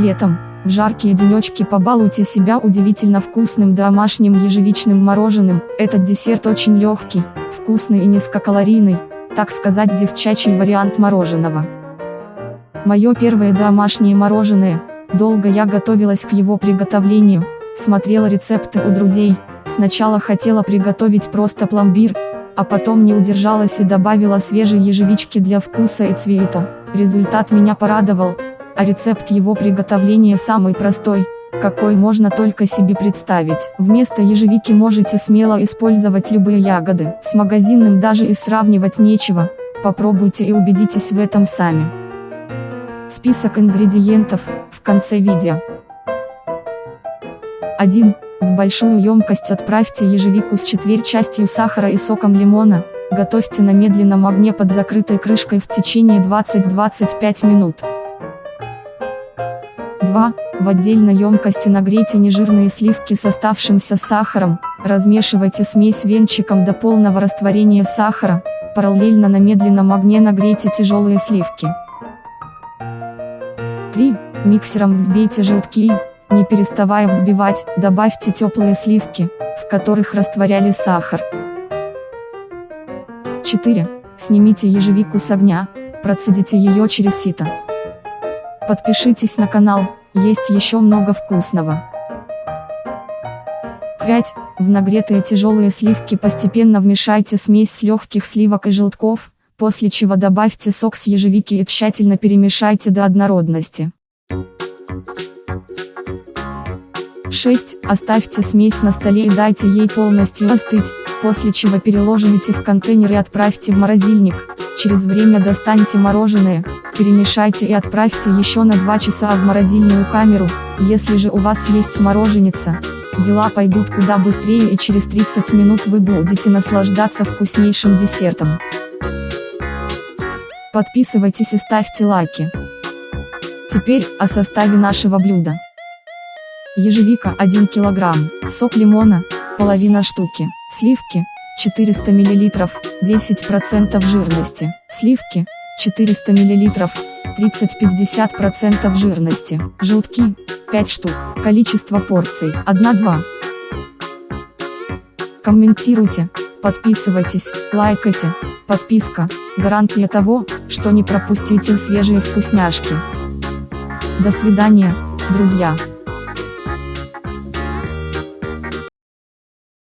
Летом, в жаркие денечки побалуйте себя удивительно вкусным домашним ежевичным мороженым. Этот десерт очень легкий, вкусный и низкокалорийный, так сказать девчачий вариант мороженого. Мое первое домашнее мороженое, долго я готовилась к его приготовлению, смотрела рецепты у друзей, сначала хотела приготовить просто пломбир, а потом не удержалась и добавила свежей ежевички для вкуса и цвета. Результат меня порадовал, а рецепт его приготовления самый простой, какой можно только себе представить. Вместо ежевики можете смело использовать любые ягоды. С магазинным даже и сравнивать нечего, попробуйте и убедитесь в этом сами. Список ингредиентов, в конце видео. 1. В большую емкость отправьте ежевику с четверть частью сахара и соком лимона, готовьте на медленном огне под закрытой крышкой в течение 20-25 минут. 2. В отдельной емкости нагрейте нежирные сливки с оставшимся сахаром, размешивайте смесь венчиком до полного растворения сахара, параллельно на медленном огне нагрейте тяжелые сливки. 3. Миксером взбейте желтки не переставая взбивать, добавьте теплые сливки, в которых растворяли сахар. 4. Снимите ежевику с огня, процедите ее через сито. Подпишитесь на канал, есть еще много вкусного. 5. В нагретые тяжелые сливки постепенно вмешайте смесь с легких сливок и желтков, после чего добавьте сок с ежевики и тщательно перемешайте до однородности. 6. Оставьте смесь на столе и дайте ей полностью остыть, после чего переложите в контейнер и отправьте в морозильник. Через время достаньте мороженое, перемешайте и отправьте еще на 2 часа в морозильную камеру. Если же у вас есть мороженица, дела пойдут куда быстрее и через 30 минут вы будете наслаждаться вкуснейшим десертом. Подписывайтесь и ставьте лайки. Теперь о составе нашего блюда ежевика 1 кг, сок лимона, половина штуки, сливки, 400 мл, 10% жирности, сливки, 400 мл, 30-50% жирности, желтки, 5 штук, количество порций, 1-2. Комментируйте, подписывайтесь, лайкайте, подписка, гарантия того, что не пропустите свежие вкусняшки. До свидания, друзья.